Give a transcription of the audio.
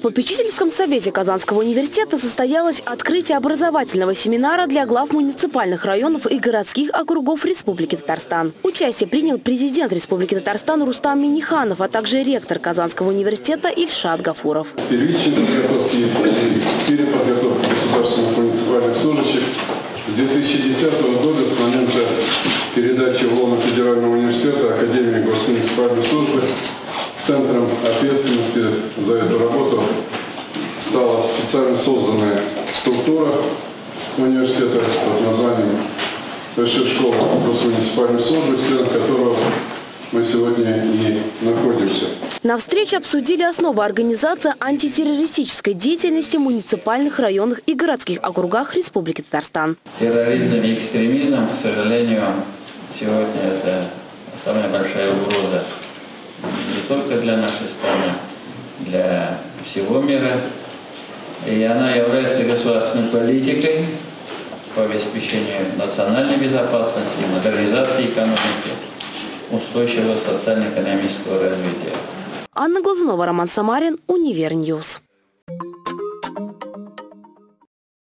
попечительском совете Казанского университета состоялось открытие образовательного семинара для глав муниципальных районов и городских округов Республики Татарстан. Участие принял президент Республики Татарстан Рустам Миниханов, а также ректор Казанского университета Ильшат Гафуров. Первичной подготовки переподготовки государственных муниципальных служащих с 2010 года, с момента передачи в ЛОНа Федерального университета Академии госмуниципальной службы, центром ответственности за эту работу стала специально созданная структура университета под названием Высшая школа госмуниципальной службы, член которого мы сегодня и находимся. На встрече обсудили основы организации антитеррористической деятельности в муниципальных районах и городских округах Республики Татарстан. Терроризм и экстремизм, к сожалению, сегодня это самая большая угроза нашей страны, для всего мира. И она является государственной политикой по обеспечению национальной безопасности, модернизации экономики, устойчивого социально-экономического развития. Анна Глазунова, Роман Самарин, Univer News.